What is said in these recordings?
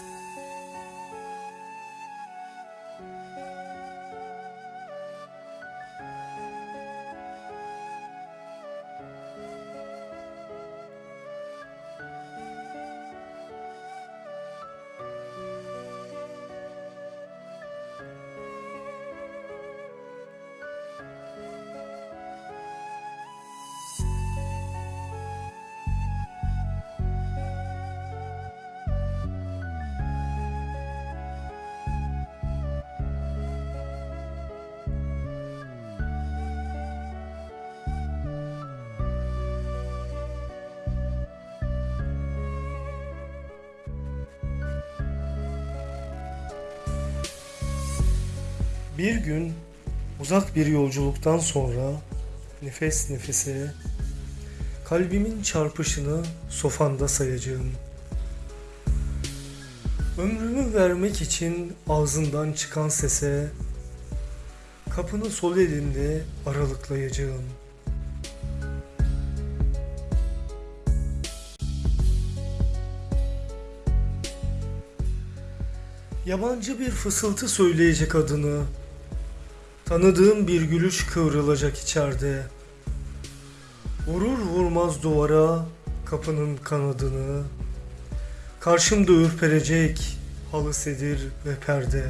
Música Bir gün uzak bir yolculuktan sonra nefes nefese kalbimin çarpışını sofanda sayacağım. Ömrümü vermek için ağzından çıkan sese kapını sol elimde aralıklayacağım. Yabancı bir fısıltı söyleyecek adını. Tanıdığım bir gülüş kıvrılacak içeride. Vurur vurmaz duvara kapının kanadını. Karşımda ürperecek halı sedir ve perde.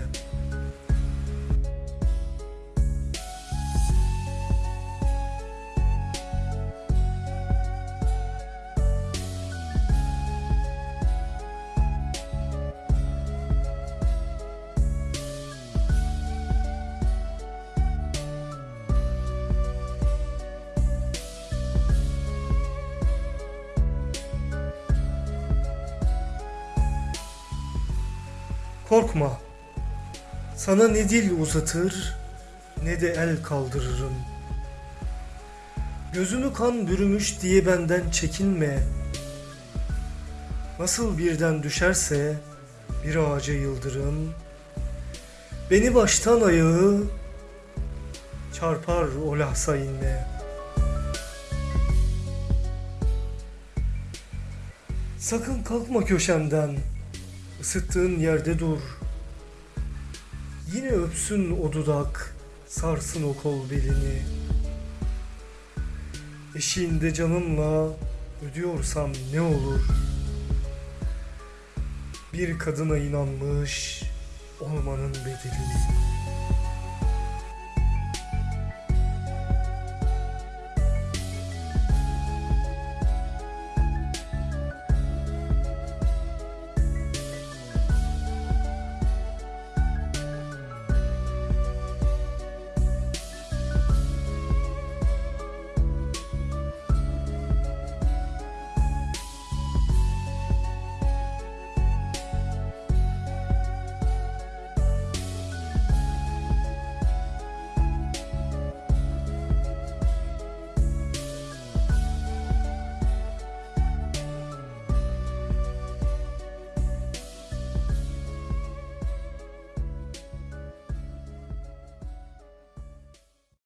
Korkma. Sana ne dil uzatır ne de el kaldırırım. Gözünü kan bürümüş diye benden çekinme. Nasıl birden düşerse bir ağaca yıldırım. Beni baştan ayağı çarpar o lahza inme. Sakın kalkma köşemden. Isıttığın yerde dur. Yine öpsün o dudak, sarsın o kol belini. Eşiğinde canımla ödüyorsam ne olur? Bir kadına inanmış olmanın bedelini.